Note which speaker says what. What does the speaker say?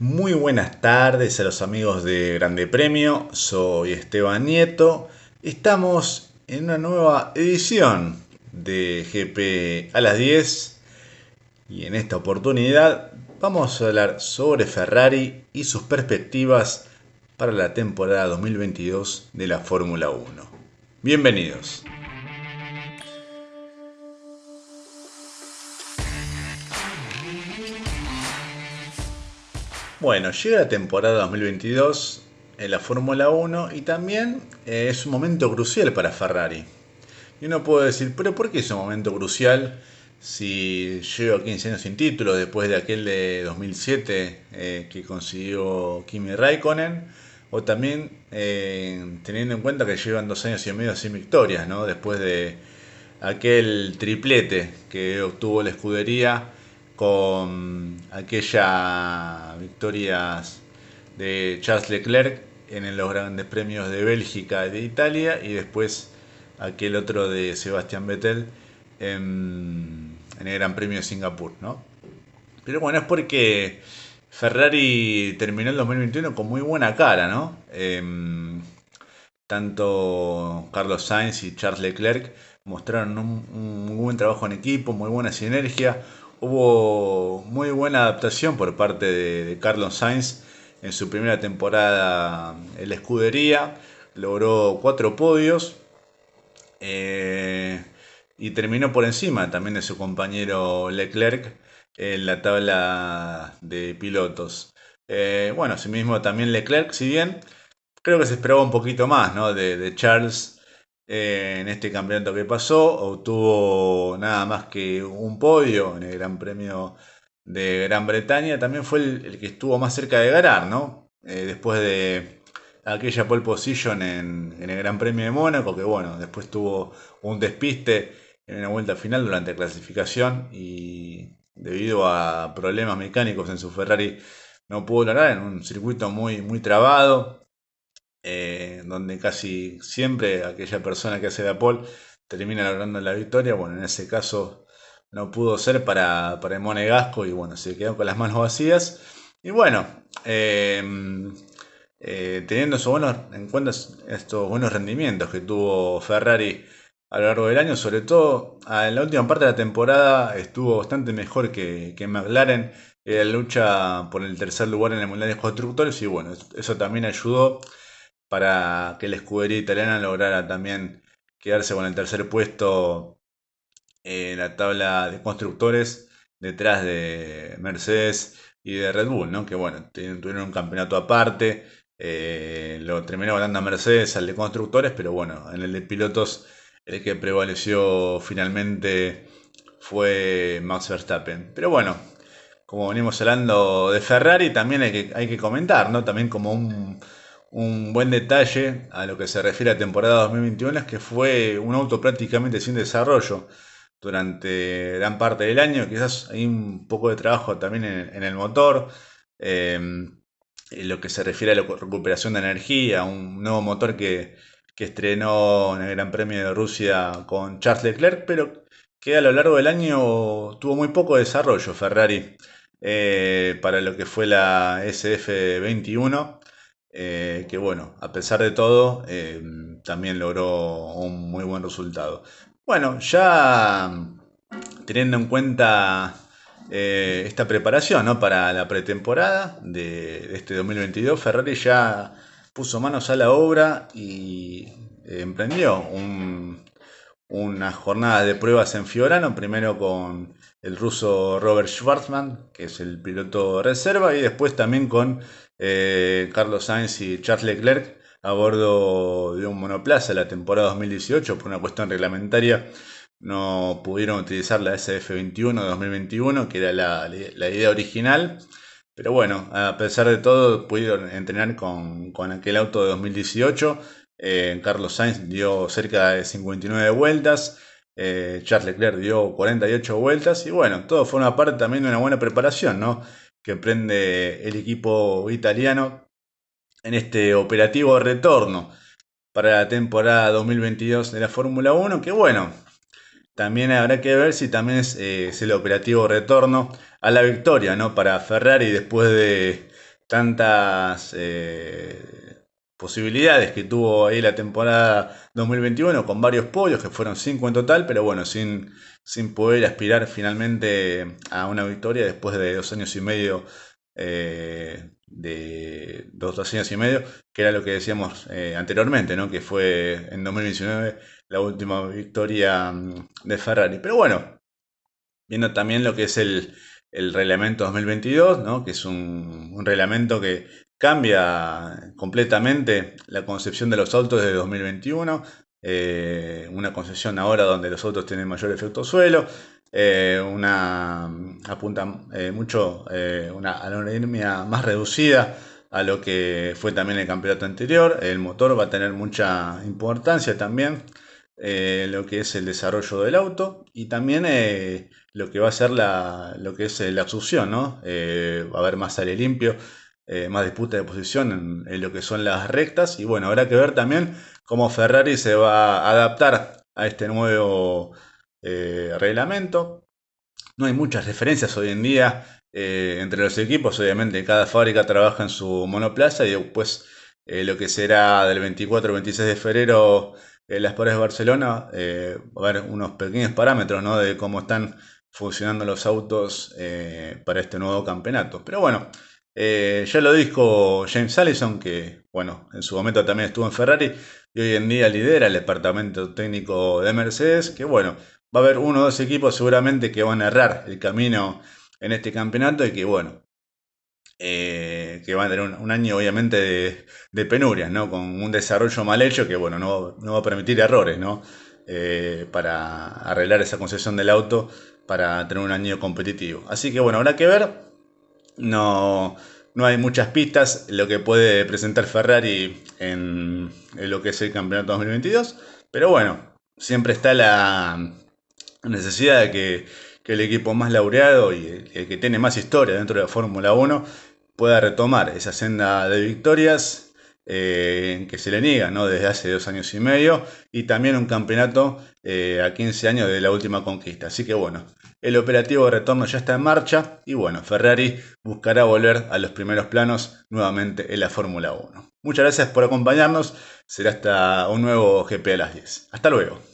Speaker 1: Muy buenas tardes a los amigos de Grande Premio, soy Esteban Nieto. Estamos en una nueva edición de GP a las 10 y en esta oportunidad vamos a hablar sobre Ferrari y sus perspectivas para la temporada 2022 de la Fórmula 1. Bienvenidos. Bueno, llega la temporada 2022 en la Fórmula 1 y también eh, es un momento crucial para Ferrari. Y uno puede decir, pero ¿por qué es un momento crucial si llevo 15 años sin título después de aquel de 2007 eh, que consiguió Kimi Raikkonen? O también eh, teniendo en cuenta que llevan dos años y medio sin victorias, ¿no? Después de aquel triplete que obtuvo la escudería con aquella victorias de Charles Leclerc en los grandes premios de Bélgica y de Italia y después aquel otro de Sebastián Vettel en, el Gran Premio de Singapur, ¿no? Pero bueno, es porque Ferrari terminó el 2021 con muy buena cara, ¿no? Em, tanto Carlos Sainz y Charles Leclerc mostraron un, un, muy buen trabajo en equipo, muy buena sinergia, Hubo muy buena adaptación por parte de, Carlos Sainz en su primera temporada en la escudería. Logró cuatro podios eh, y terminó por encima también de su compañero Leclerc en la tabla de pilotos. Eh, bueno, asimismo también Leclerc, si bien creo que se esperaba un poquito más ¿no? de, de Charles en este campeonato que pasó. Obtuvo nada más que un podio en el Gran Premio de Gran Bretaña. También fue el, que estuvo más cerca de ganar, ¿no? Eh, después de aquella pole position en, el Gran Premio de Mónaco, que bueno, después tuvo un despiste en una vuelta final durante la clasificación y debido a problemas mecánicos en su Ferrari no pudo lograr en un circuito muy, muy trabado. Eh, donde casi siempre aquella persona que hace la pole termina logrando la victoria. Bueno, en ese caso no pudo ser para, para el Monegasco y bueno, se quedó con las manos vacías. Y bueno, eh, eh, teniendo buenos, en cuenta estos buenos rendimientos que tuvo Ferrari a lo largo del año, sobre todo en la última parte de la temporada estuvo bastante mejor que, que McLaren en la lucha por el tercer lugar en el Mundial de Constructores y bueno, eso también ayudó para que la escudería italiana lograra también quedarse con el tercer puesto en la tabla de constructores detrás de Mercedes y de Red Bull, ¿no? que bueno, tuvieron un campeonato aparte, eh, lo terminó ganando Mercedes al de constructores, pero bueno, en el de pilotos el que prevaleció finalmente fue Max Verstappen. Pero bueno, como venimos hablando de Ferrari, también hay que, hay que comentar, ¿no? También como un un buen detalle a lo que se refiere a temporada 2021 es que fue un auto prácticamente sin desarrollo durante gran parte del año. Quizás hay un poco de trabajo también en, el motor. Em, en lo que se refiere a la recuperación de energía, un nuevo motor que, estrenó en el Gran Premio de Rusia con Charles Leclerc, pero que a lo largo del año tuvo muy poco desarrollo Ferrari eh, para lo que fue la SF21. Eh, que bueno, a pesar de todo, eh, también logró un muy buen resultado. Bueno, ya teniendo en cuenta eh, esta preparación para la pretemporada de, este 2022, Ferrari ya puso manos a la obra y emprendió una jornada de pruebas en Fiorano, primero con el ruso Robert Schwarzman, que es el piloto reserva, y después también con eh, Carlos Sainz y Charles Leclerc a bordo de un monoplaza la temporada 2018 por una cuestión reglamentaria no pudieron utilizar la SF21 de 2021 que era la, idea original. Pero bueno a pesar de todo pudieron entrenar con, aquel auto de 2018 eh, Carlos Sainz dio cerca de 59 vueltas. Eh, Charles Leclerc dio 48 vueltas. Y bueno todo fue una parte también de una buena preparación no que emprende el equipo italiano en este operativo retorno para la temporada 2022 de la Fórmula 1, que bueno, también habrá que ver si también es, eh, el operativo retorno a la victoria, ¿no? Para Ferrari después de, tantas eh, posibilidades que tuvo ahí la temporada 2021 con varios podios, que fueron cinco en total, pero bueno, sin, sin poder aspirar finalmente a una victoria después de dos años y medio eh, de dos, dos, años y medio, que era lo que decíamos eh, anteriormente, ¿no? que fue en 2019 la última victoria mm, de Ferrari. Pero bueno, viendo también lo que es el, el reglamento 2022, ¿no? que es un, reglamento que cambia completamente la concepción de los autos de 2021, eh, una concepción ahora donde los autos tienen mayor efecto suelo, eh, una apunta eh, mucho una aerodinámica más reducida a lo que fue también el campeonato anterior, el motor va a tener mucha importancia también. lo que es el desarrollo del auto y también lo que va a ser la, lo que es eh, la ¿no? Eh, va a haber más aire limpio, eh, más disputa de posición en, lo que son las rectas. Y bueno, habrá que ver también cómo Ferrari se va a adaptar a este nuevo reglamento. No hay muchas referencias hoy en día entre los equipos. Obviamente cada fábrica trabaja en su monoplaza y después lo que será del 24 al 26 de febrero en las paredes de Barcelona, va a haber unos pequeños parámetros ¿no? de cómo están funcionando los autos eh, para este nuevo campeonato. Pero bueno, eh, ya lo dijo James Allison, que bueno, en su momento también estuvo en Ferrari y hoy en día lidera el departamento técnico de Mercedes, que bueno, va a haber uno o dos equipos seguramente que van a errar el camino en este campeonato y que bueno, eh, que van a tener un, año obviamente de, penurias, ¿no? Con un desarrollo mal hecho que bueno, no, no va a permitir errores, ¿no? para arreglar esa concesión del auto para tener un año competitivo. Así que bueno, habrá que ver. No, no hay muchas pistas lo que puede presentar Ferrari en, lo que es el campeonato 2022. Pero bueno, siempre está la necesidad de que, el equipo más laureado y el, que tiene más historia dentro de la Fórmula 1 pueda retomar esa senda de victorias eh, que se le niega ¿no? desde hace dos años y medio, y también un campeonato eh, a 15 años de la última conquista. Así que bueno, el operativo de retorno ya está en marcha y bueno, Ferrari buscará volver a los primeros planos nuevamente en la Fórmula 1. Muchas gracias por acompañarnos, será hasta un nuevo GP a las 10. Hasta luego.